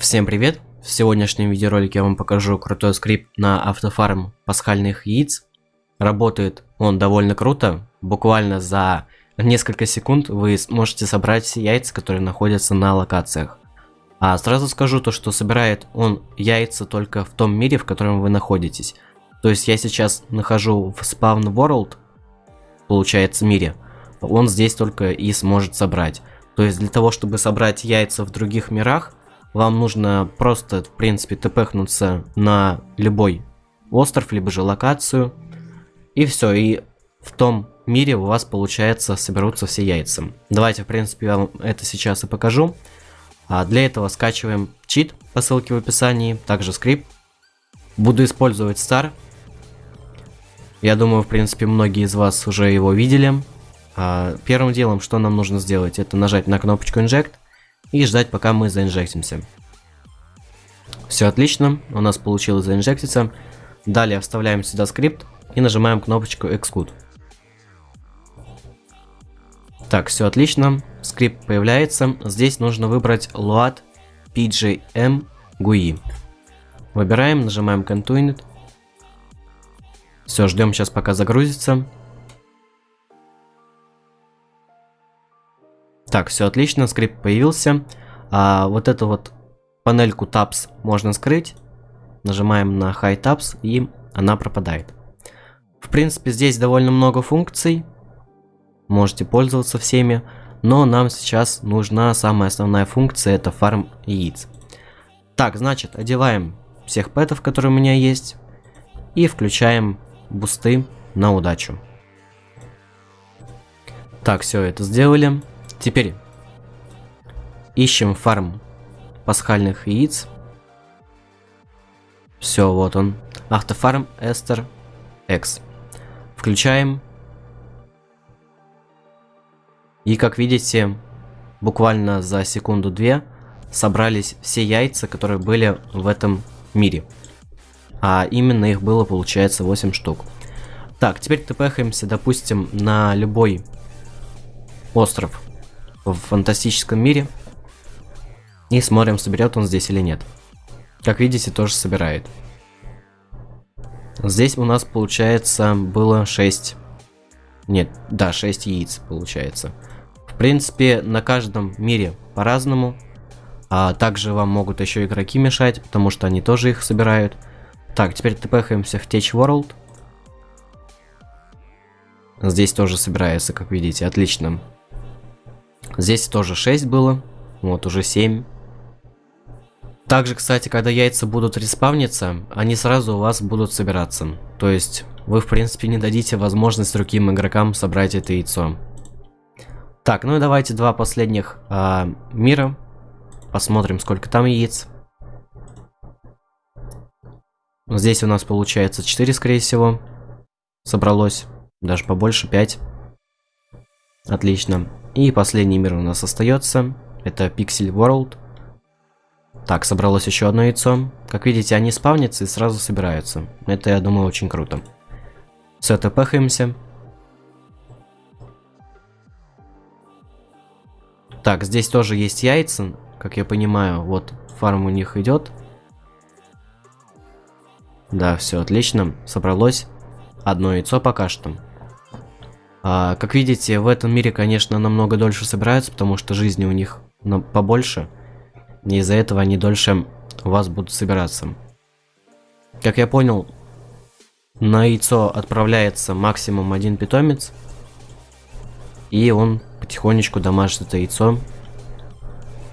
Всем привет! В сегодняшнем видеоролике я вам покажу крутой скрипт на автофарм пасхальных яиц. Работает он довольно круто, буквально за несколько секунд вы сможете собрать все яйца, которые находятся на локациях. А сразу скажу то, что собирает он яйца только в том мире, в котором вы находитесь. То есть я сейчас нахожу в Spawn World, получается мире, он здесь только и сможет собрать. То есть для того, чтобы собрать яйца в других мирах, вам нужно просто, в принципе, тпхнуться на любой остров, либо же локацию. И все, и в том мире у вас, получается, соберутся все яйца. Давайте, в принципе, я вам это сейчас и покажу. А для этого скачиваем чит по ссылке в описании, также скрипт. Буду использовать Star. Я думаю, в принципе, многие из вас уже его видели. А первым делом, что нам нужно сделать, это нажать на кнопочку Inject и ждать, пока мы заинжектимся. Все отлично, у нас получилось заинжектиться. Далее вставляем сюда скрипт и нажимаем кнопочку Execute. Так, все отлично, скрипт появляется. Здесь нужно выбрать LOAD PGM GUI. Выбираем, нажимаем Continue. Все, ждем сейчас пока загрузится. Так, все отлично, скрипт появился. А, вот эту вот панельку Tabs можно скрыть. Нажимаем на High Tabs и она пропадает. В принципе, здесь довольно много функций. Можете пользоваться всеми. Но нам сейчас нужна самая основная функция, это фарм яиц. Так, значит, одеваем всех пэтов, которые у меня есть. И включаем бусты на удачу. Так, все это сделали. Теперь ищем фарм пасхальных яиц. Все, вот он. Автофарм Эстер X. Включаем. И как видите, буквально за секунду-две собрались все яйца, которые были в этом мире. А именно их было, получается, 8 штук. Так, теперь тпхаемся, допустим, на любой остров в фантастическом мире. И смотрим, соберет он здесь или нет. Как видите, тоже собирает. Здесь у нас, получается, было 6... Нет, да, 6 яиц, получается. В принципе, на каждом мире по-разному. А также вам могут еще игроки мешать, потому что они тоже их собирают. Так, теперь тпхаемся в Tech World. Здесь тоже собирается, как видите, отлично. Здесь тоже 6 было. Вот, уже 7. Также, кстати, когда яйца будут респавниться, они сразу у вас будут собираться. То есть, вы, в принципе, не дадите возможность другим игрокам собрать это яйцо. Так, ну и давайте два последних а, мира. Посмотрим, сколько там яиц. Здесь у нас получается 4, скорее всего. Собралось. Даже побольше, 5. Отлично. И последний мир у нас остается. Это Pixel World. Так, собралось еще одно яйцо. Как видите, они спавнятся и сразу собираются. Это, я думаю, очень круто. Все, тпхаемся. Так, здесь тоже есть яйца. Как я понимаю, вот фарм у них идет. Да, все отлично. Собралось одно яйцо пока что. А, как видите, в этом мире, конечно, намного дольше собираются, потому что жизни у них побольше. И из-за этого они дольше у вас будут собираться. Как я понял, на яйцо отправляется максимум один питомец. И он потихонечку дамажит это яйцо.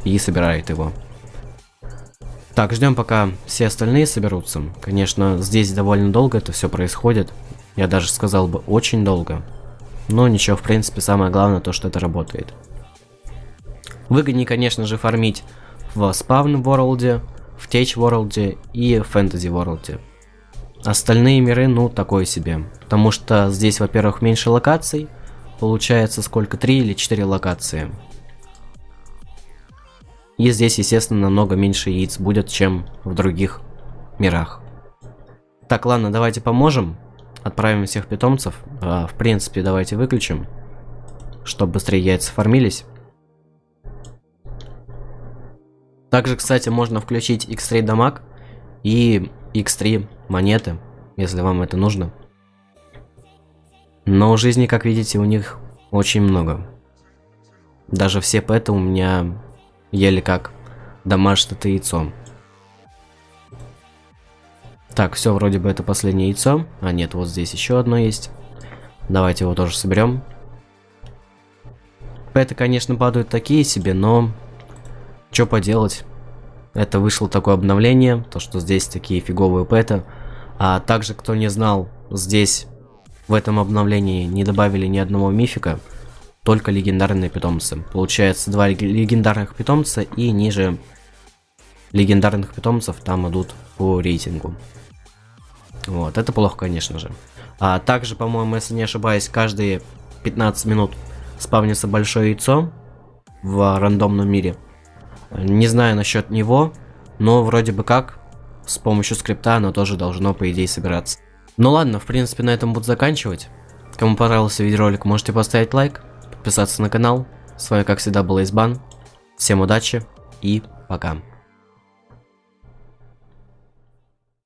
И собирает его. Так, ждем пока все остальные соберутся. Конечно, здесь довольно долго это все происходит. Я даже сказал бы очень долго. Но ничего, в принципе, самое главное то, что это работает. Выгоднее, конечно же, фармить в Spawn World, в Tech World и в Fantasy World. Остальные миры, ну, такое себе. Потому что здесь, во-первых, меньше локаций. Получается, сколько? 3 или 4 локации. И здесь, естественно, намного меньше яиц будет, чем в других мирах. Так, ладно, давайте поможем. Отправим всех питомцев. А, в принципе, давайте выключим, чтобы быстрее яйца формились. Также, кстати, можно включить X3 дамаг и X3 монеты, если вам это нужно. Но жизни, как видите, у них очень много. Даже все пэты у меня еле как домашнее яйцо. Так, все, вроде бы это последнее яйцо. А нет, вот здесь еще одно есть. Давайте его тоже соберем. Пэты, конечно, падают такие себе, но... Что поделать? Это вышло такое обновление, то что здесь такие фиговые пэты. А также, кто не знал, здесь в этом обновлении не добавили ни одного мифика, только легендарные питомцы. Получается, два легендарных питомца и ниже легендарных питомцев там идут по рейтингу. Вот, это плохо, конечно же. А также, по-моему, если не ошибаюсь, каждые 15 минут спавнится большое яйцо в рандомном мире. Не знаю насчет него, но вроде бы как с помощью скрипта оно тоже должно, по идее, собираться. Ну ладно, в принципе, на этом буду заканчивать. Кому понравился видеоролик, можете поставить лайк, подписаться на канал. С вами, как всегда, был Избан. Всем удачи и пока.